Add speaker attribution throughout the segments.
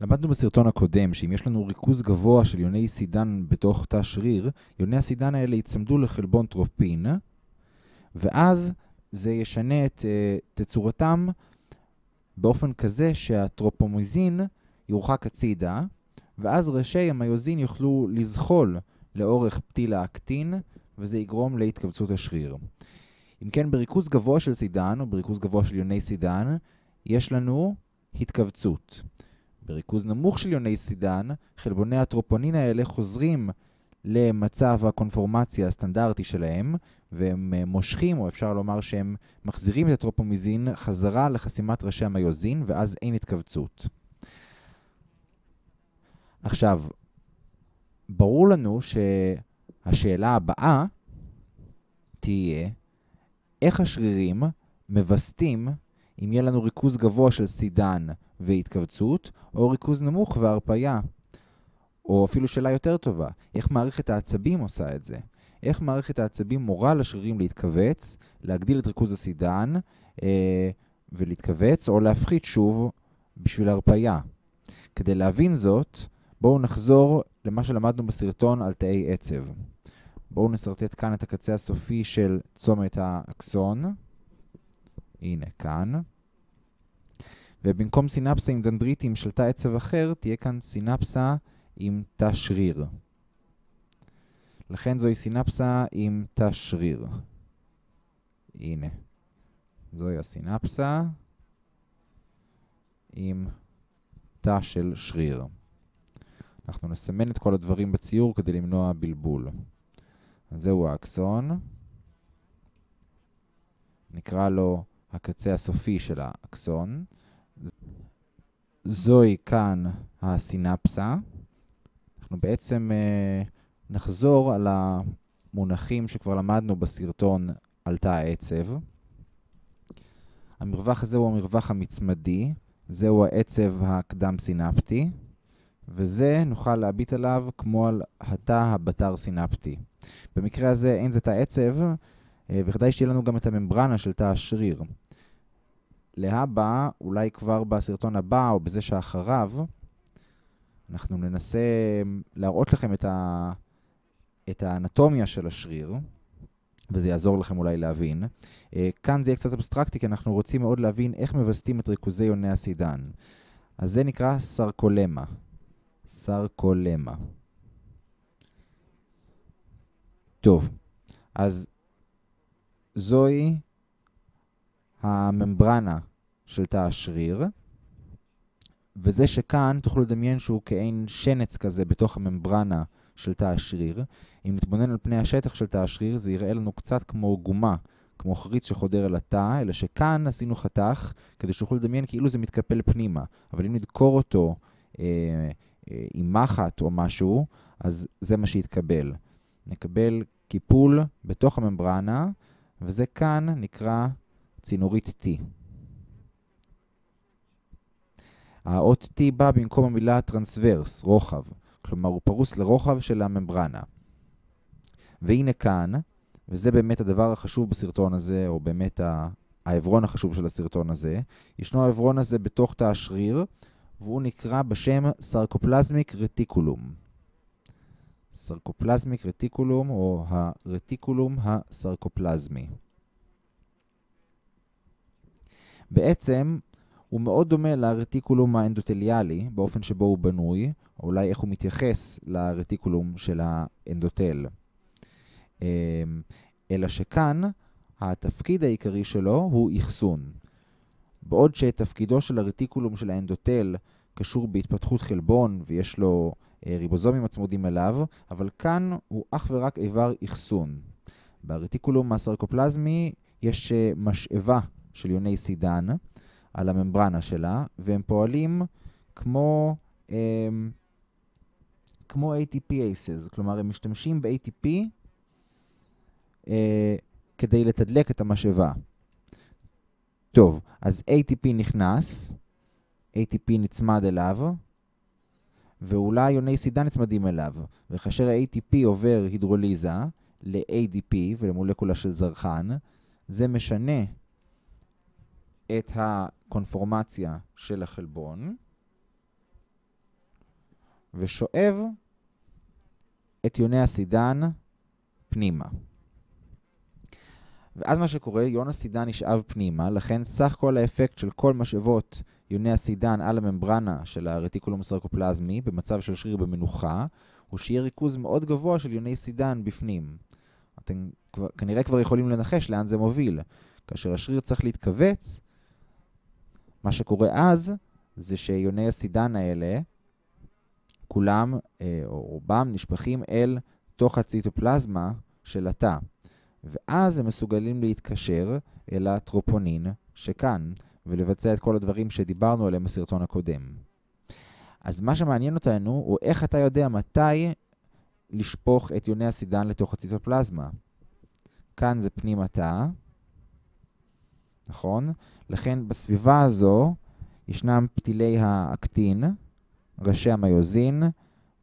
Speaker 1: למדנו בסרטון הקודם שאם יש לנו ריכוז גבוה של יוני סידן בתוך תא שריר, יוני הסידן האלה יצמדו לחלבון טרופונין, ואז זה ישנה את uh, תצורתם באופן כזה שהטרופומיזין יורחק הצידה, ואז ראשי המיוזין יוכלו לזחול לאורך פתיל האקטין, וזה יגרום להתכווצות השריר. אם כן, בריכוז גבוה של סידן, או בריכוז גבוה של יוני סידן, יש לנו התכווצות. בריכוז נמוך של יוני סידן, חלבוני הטרופונין האלה חוזרים למצב הקונפורמציה הסטנדרטי שלהם, והם אה, מושכים, או אפשר לומר שהם מחזירים את הטרופומיזין חזרה לחסימת ראשי המיוזין, ואז אין התכווצות. עכשיו, ברור לנו שהשאלה הבאה תהיה, איך השרירים מווסתים אם יהיה לנו ריכוז גבוה של סידן והתכווצות, או ריכוז נמוך והרפאיה. או אפילו שאלה יותר טובה, איך מערכת העצבים עושה את זה? איך מערכת העצבים מורה לשרירים להתכווץ, להגדיל את ריכוז הסידן אה, ולהתכווץ, או להפחית שוב בשביל הרפאיה. כדי להבין זאת, בואו נחזור למה שלמדנו בסרטון על תאי עצב. בואו נסרטט כאן את הקצה הסופי של צומת האקסון. הנה, כאן. ובמקום סינפסה עם דנדריטים של תא עצב אחר, תהיה כאן סינפסה עם תא שריר. לכן זוהי סינפסה עם תא שריר. הנה. זוהי הסינפסה עם תא של שריר. אנחנו נסמן את כל הדברים בציור כדי למנוע בלבול. אז זהו האקסון. נקרא לו הקצה הסופי של האקסון. זוהי כאן הסינפסה. אנחנו בעצם uh, נחזור על המונחים שכבר למדנו בסרטון על תא העצב. המרווח הזה הוא המרווח המצמדי, זהו העצב הקדם-סינפטי, וזה נוכל להביט עליו כמו על התא הבתר-סינפטי. במקרה הזה אין זה תא עצב, אה, וכדאי שתהיה לנו גם את הממברנה של תא השריר. להבא, אולי כבר בסרטון הבא או בזה שאחריו, אנחנו ננסה להראות לכם את, ה... את האנטומיה של השריר, וזה יעזור לכם אולי להבין. אה, כאן זה יהיה קצת אבסטרקטי, כי אנחנו רוצים מאוד להבין איך מווסתים את ריכוזי יוני הסידן. אז זה נקרא סרקולמה. סרקולמה. טוב, אז זוהי הממברנה של תא השריר, וזה שכאן תוכלו לדמיין שהוא כעין שנץ כזה בתוך הממברנה של תא השריר. אם נתבונן על פני השטח של תא השריר, זה יראה לנו קצת כמו גומה, כמו חריץ שחודר אל התא, אלא שכאן עשינו חתך כדי שיוכלו לדמיין כאילו זה מתקפל פנימה. אבל אם נדקור אותו אה, אה, עם מחט או משהו, אז זה מה שיתקבל. נקבל קיפול בתוך הממברנה, וזה כאן נקרא צינורית T. האות T בא במקום המילה transverse, רוחב. כלומר, הוא פרוס לרוחב של הממברנה. והנה כאן, וזה באמת הדבר החשוב בסרטון הזה, או באמת העברון החשוב של הסרטון הזה, ישנו העברון הזה בתוך תא השריר, והוא נקרא בשם סרקופלזמיק רטיקולום. סרקופלזמיק רטיקולום, או הרטיקולום הסרקופלזמי. בעצם, הוא מאוד דומה לרטיקולום האנדוטליאלי, באופן שבו הוא בנוי, או אולי איך הוא מתייחס לרטיקולום של האנדוטל. אמ, אלא שכאן, התפקיד העיקרי שלו הוא אחסון. בעוד שתפקידו של הרטיקולום של האנדוטל קשור בהתפתחות חלבון ויש לו אה, ריבוזומים הצמודים אליו, אבל כאן הוא אך ורק איבר אחסון. ברטיקולום הסרקופלזמי יש אה, משאבה של יוני סידן על הממברנה שלה, והם פועלים כמו, הם, כמו ATPases, כלומר הם משתמשים ב-ATP אה, כדי לתדלק את המשאבה. טוב, אז ATP נכנס, ATP נצמד אליו, ואולי יוני סידן נצמדים אליו. וכאשר ה-ATP עובר הידרוליזה ל-ADP ולמולקולה של זרחן, זה משנה את הקונפורמציה של החלבון, ושואב את יוני הסידן פנימה. ואז מה שקורה, יון הסידן נשאב פנימה, לכן סך כל האפקט של כל משאבות יוני הסידן על הממברנה של הרטיקולום הסרקופלזמי במצב של שריר במנוחה, הוא שיהיה ריכוז מאוד גבוה של יוני סידן בפנים. אתם כבר, כנראה כבר יכולים לנחש לאן זה מוביל. כאשר השריר צריך להתכווץ, מה שקורה אז זה שיוני הסידן האלה, כולם אה, או רובם נשפכים אל תוך הציטופלזמה של התא. ואז הם מסוגלים להתקשר אל הטרופונין שכאן, ולבצע את כל הדברים שדיברנו עליהם בסרטון הקודם. אז מה שמעניין אותנו הוא איך אתה יודע מתי לשפוך את יוני הסידן לתוך הציטופלזמה. כאן זה פנים התא, נכון? לכן בסביבה הזו ישנם פתילי האקטין, ראשי המיוזין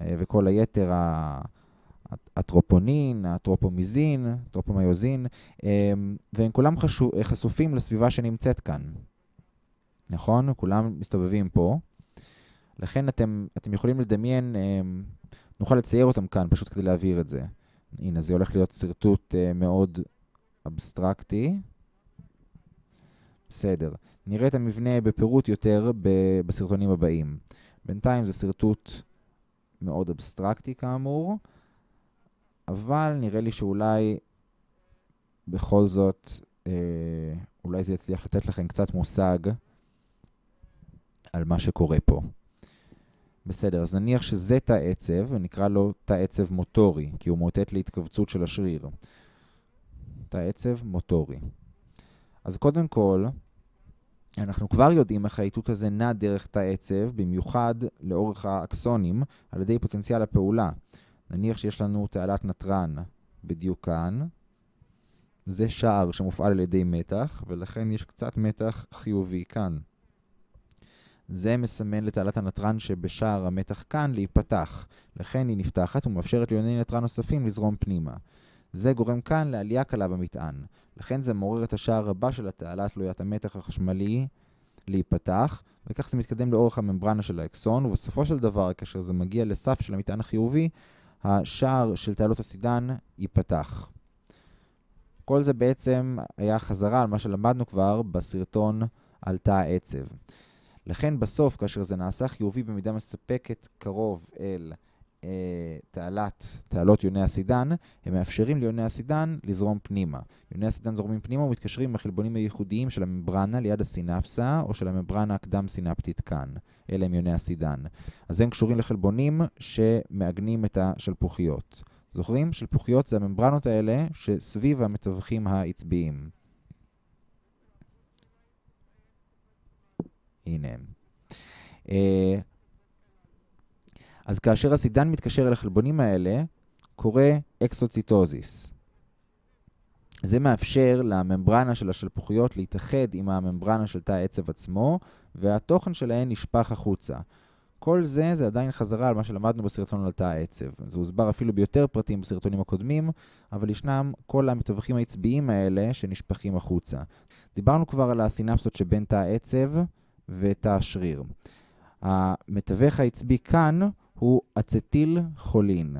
Speaker 1: אה, וכל היתר הטרופונין, הטרופומיזין, הטרופומיוזין, אה, והם כולם חשופים לסביבה שנמצאת כאן. נכון? כולם מסתובבים פה. לכן אתם, אתם יכולים לדמיין, אה, נוכל לצייר אותם כאן פשוט כדי להבהיר את זה. הנה, זה הולך להיות שרטוט מאוד אבסטרקטי. בסדר. נראה את המבנה בפירוט יותר בסרטונים הבאים. בינתיים זה שרטוט מאוד אבסטרקטי כאמור, אבל נראה לי שאולי בכל זאת, אה, אולי זה יצליח לתת לכם קצת מושג על מה שקורה פה. בסדר, אז נניח שזה תא עצב, ונקרא לו תא עצב מוטורי, כי הוא מאותת להתכווצות של השריר. תא עצב מוטורי. אז קודם כל, אנחנו כבר יודעים איך האיתות הזה נע דרך תא עצב, במיוחד לאורך האקסונים, על ידי פוטנציאל הפעולה. נניח שיש לנו תעלת נתרן בדיוק כאן. זה שער שמופעל על ידי מתח, ולכן יש קצת מתח חיובי כאן. זה מסמן לתעלת הנתרן שבשער המתח כאן להיפתח. לכן היא נפתחת ומאפשרת ליוני נתרן נוספים לזרום פנימה. זה גורם כאן לעלייה קלה במטען. לכן זה מעורר את השער הבא של התעלה תלוית המתח החשמלי להיפתח, וכך זה מתקדם לאורך הממברנה של האקסון, ובסופו של דבר, כאשר זה מגיע לסף של המטען החיובי, השער של תעלות הסידן ייפתח. כל זה בעצם היה חזרה על מה שלמדנו כבר בסרטון על תא העצב. לכן בסוף, כאשר זה נעשה חיובי במידה מספקת קרוב אל תעלת, תעלות יוני הסידן, הם מאפשרים ליוני הסידן לזרום פנימה. יוני הסידן זורמים פנימה ומתקשרים עם החלבונים הייחודיים של הממברנה ליד הסינפסה, או של הממברנה הקדם-סינפטית כאן. אלה הם יוני הסידן. אז הם קשורים לחלבונים שמעגנים את השלפוחיות. זוכרים? שלפוחיות זה הממברנות האלה שסביב המתווכים העצביים. הנה הם. אז כאשר הסידן מתקשר אל החלבונים האלה, קורה אקסוציטוזיס. זה מאפשר לממברנה של השלפוחיות להתאחד עם הממברנה של תא העצב עצמו, והתוכן שלהן נשפך החוצה. כל זה, זה עדיין חזרה על מה שלמדנו בסרטון על תא העצב. זה הוסבר אפילו ביותר פרטים בסרטונים הקודמים, אבל ישנם כל המתווכים העצביים האלה שנשפכים החוצה. דיברנו כבר על הסינפסות שבין תא העצב ותא השריר. המתווך העצבי כאן הוא אצטיל חולין.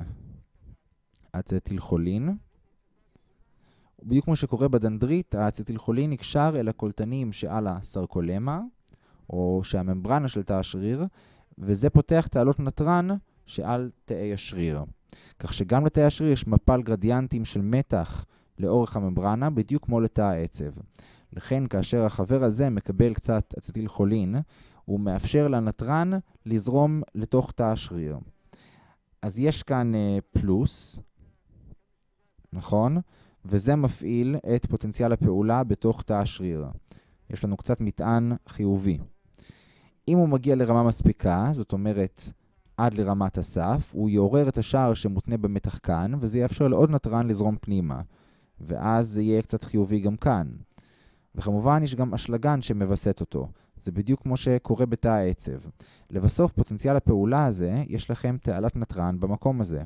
Speaker 1: אצטיל חולין. בדיוק כמו שקורה בדנדרית, האצטיל חולין נקשר אל הקולטנים שעל הסרקולמה, או שהממברנה של תא השריר, וזה פותח תעלות נתרן שעל תאי השריר. כך שגם לתאי השריר יש מפל גרדיאנטים של מתח לאורך הממברנה, בדיוק כמו לתא העצב. לכן כאשר החבר הזה מקבל קצת אצטיל חולין, הוא מאפשר לנתרן לזרום לתוך תא השריר. אז יש כאן uh, פלוס, נכון? וזה מפעיל את פוטנציאל הפעולה בתוך תא השריר. יש לנו קצת מטען חיובי. אם הוא מגיע לרמה מספיקה, זאת אומרת עד לרמת הסף, הוא יעורר את השער שמותנה במתח כאן, וזה יאפשר לעוד נתרן לזרום פנימה. ואז זה יהיה קצת חיובי גם כאן. וכמובן יש גם אשלגן שמווסת אותו. זה בדיוק כמו שקורה בתא העצב. לבסוף, פוטנציאל הפעולה הזה, יש לכם תעלת נתרן במקום הזה.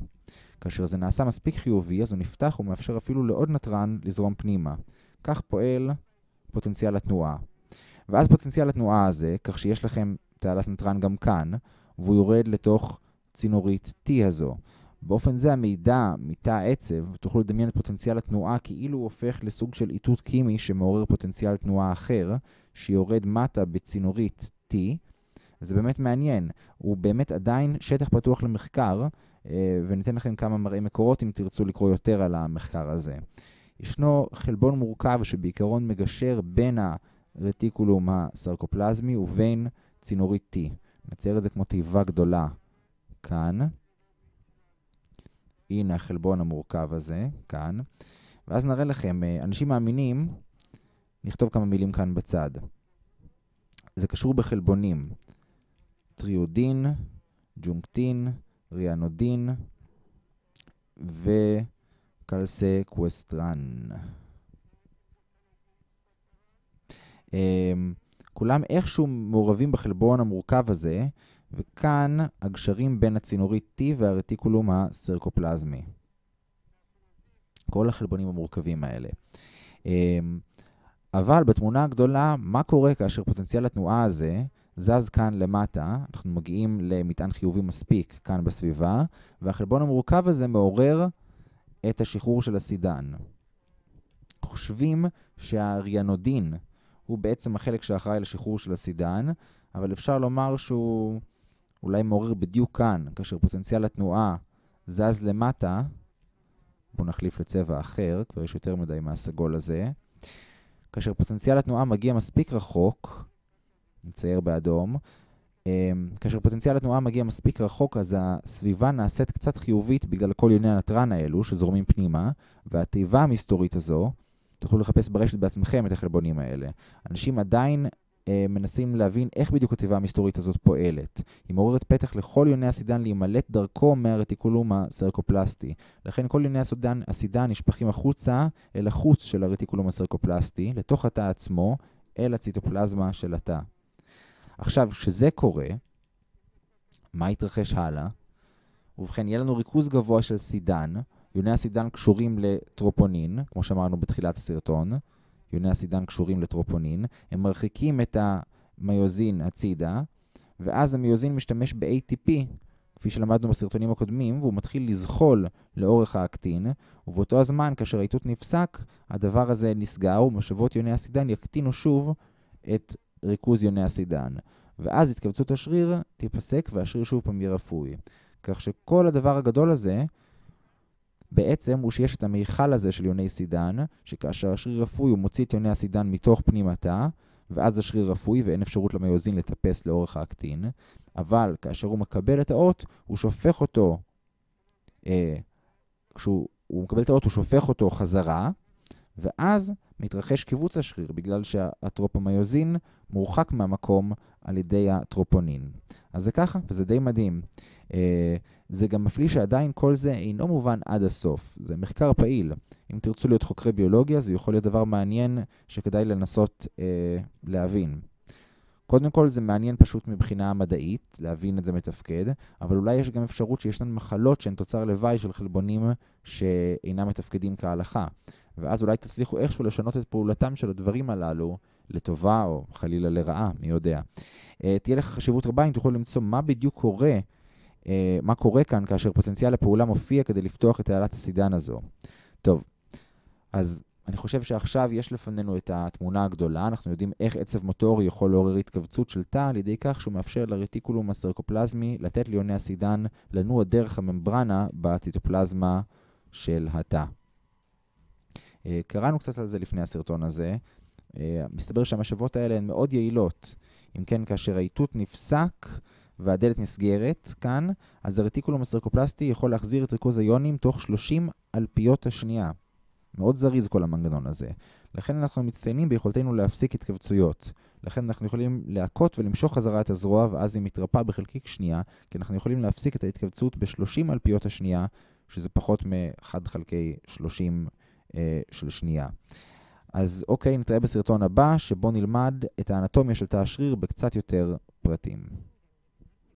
Speaker 1: כאשר זה נעשה מספיק חיובי, אז הוא נפתח ומאפשר אפילו לעוד נתרן לזרום פנימה. כך פועל פוטנציאל התנועה. ואז פוטנציאל התנועה הזה, כך שיש לכם תעלת נתרן גם כאן, והוא יורד לתוך צינורית T הזו. באופן זה המידע מתא העצב, תוכלו לדמיין את פוטנציאל התנועה כאילו הוא הופך לסוג של איתות קימי שמעורר פוטנציאל תנועה אחר, שיורד מטה בצינורית T, וזה באמת מעניין. הוא באמת עדיין שטח פתוח למחקר, אה, וניתן לכם כמה מראי מקורות אם תרצו לקרוא יותר על המחקר הזה. ישנו חלבון מורכב שבעיקרון מגשר בין הרטיקולום הסרקופלזמי ובין צינורית T. נצייר את זה כמו תיבה גדולה כאן. הנה החלבון המורכב הזה, כאן. ואז נראה לכם, אה, אנשים מאמינים, נכתוב כמה מילים כאן בצד. זה קשור בחלבונים. טריודין, ג'ונקטין, ריאנודין וקלסקווסטרין. אמ, כולם איכשהו מעורבים בחלבון המורכב הזה, וכאן הגשרים בין הצינורית T והרטיקולום הסרקופלזמי. כל החלבונים המורכבים האלה. אמ, אבל בתמונה הגדולה, מה קורה כאשר פוטנציאל התנועה הזה זז כאן למטה, אנחנו מגיעים למטען חיובי מספיק כאן בסביבה, והחלבון המורכב הזה מעורר את השחרור של הסידן. חושבים שהריאנודין הוא בעצם החלק שאחראי לשחרור של הסידן, אבל אפשר לומר שהוא אולי מעורר בדיוק כאן, כאשר פוטנציאל התנועה זז למטה, בואו נחליף לצבע אחר, כבר יש יותר מדי מהסגול הזה, כאשר פוטנציאל התנועה מגיע מספיק רחוק, נצייר באדום. אמ, כאשר פוטנציאל התנועה מגיע מספיק רחוק, אז הסביבה נעשית קצת חיובית בגלל כל יוני הנתרן האלו שזורמים פנימה, והתיבה המסתורית הזו, תוכלו לחפש ברשת בעצמכם את החלבונים האלה. אנשים עדיין מנסים להבין איך בדיוק התיבה המסתורית הזאת פועלת. היא מעוררת פתח לכל יוני הסידן להימלט דרכו מהרטיקולום הסרקופלסטי. לכן כל יוני הסידן, הסידן נשפכים החוצה אל החוץ של הרטיקולום הסרקופלסטי, לתוך התא עצמו, אל הציטופלזמה של התא. עכשיו, כשזה קורה, מה יתרחש הלאה? ובכן, יהיה לנו ריכוז גבוה של סידן. יוני הסידן קשורים לטרופונין, כמו שאמרנו בתחילת הסרטון. יוני הסידן קשורים לטרופונין. הם מרחיקים את המיוזין הצידה, ואז המיוזין משתמש ב-ATP, כפי שלמדנו בסרטונים הקודמים, והוא מתחיל לזחול לאורך האקטין, ובאותו הזמן, כאשר האיתות נפסק, הדבר הזה נסגר, ומשאבות יוני הסידן יקטינו שוב את ריכוז יוני הסידן. ואז התכווצות השריר תיפסק והשריר שוב פעם יהיה רפוי. כך שכל הדבר הגדול הזה, בעצם הוא שיש את המיכל הזה של יוני סידן, שכאשר השריר רפוי הוא מוציא את יוני הסידן מתוך פנים התא, ואז השריר רפוי ואין אפשרות למיוזין לטפס לאורך האקטין, אבל כאשר הוא מקבל את האות, הוא שופך אותו, אה, כשהוא מקבל את האות הוא שופך אותו חזרה, ואז מתרחש קיבוץ השריר בגלל שהטרופומיוזין מורחק מהמקום על ידי הטרופונין. אז זה ככה, וזה די מדהים. Uh, זה גם מפליא שעדיין כל זה אינו מובן עד הסוף. זה מחקר פעיל. אם תרצו להיות חוקרי ביולוגיה, זה יכול להיות דבר מעניין שכדאי לנסות uh, להבין. קודם כל זה מעניין פשוט מבחינה מדעית, להבין את זה מתפקד, אבל אולי יש גם אפשרות שישנן מחלות שהן תוצר לוואי של חלבונים שאינם מתפקדים כהלכה. ואז אולי תצליחו איכשהו לשנות את פעולתם של הדברים הללו לטובה או חלילה לרעה, מי יודע. Uh, תהיה לך חשיבות רבה אם תוכלו למצוא מה בדיוק קורה, מה קורה כאן כאשר פוטנציאל הפעולה מופיע כדי לפתוח את תעלת הסידן הזו. טוב, אז אני חושב שעכשיו יש לפנינו את התמונה הגדולה, אנחנו יודעים איך עצב מוטורי יכול לעורר התכווצות של תא על ידי כך שהוא מאפשר לרטיקולום הסרקופלזמי לתת ליוני הסידן לנוע דרך הממברנה בציטופלזמה של התא. אה, קראנו קצת על זה לפני הסרטון הזה. אה, מסתבר שהמשאבות האלה הן מאוד יעילות. אם כן, כאשר האיתות נפסק והדלת נסגרת כאן, אז הרטיקולום הסרקופלסטי יכול להחזיר את ריכוז היונים תוך 30 אלפיות השנייה. מאוד זריז כל המנגנון הזה. לכן אנחנו מצטיינים ביכולתנו להפסיק התכווצויות. לכן אנחנו יכולים להכות ולמשוך חזרה את הזרוע, ואז היא מתרפאה בחלקיק שנייה, כי אנחנו יכולים להפסיק את ההתכווצות ב-30 אלפיות השנייה, שזה פחות מ-1 חלקי 30 אה, של שנייה. אז אוקיי, נתראה בסרטון הבא, שבו נלמד את האנטומיה של תא השריר בקצת יותר פרטים.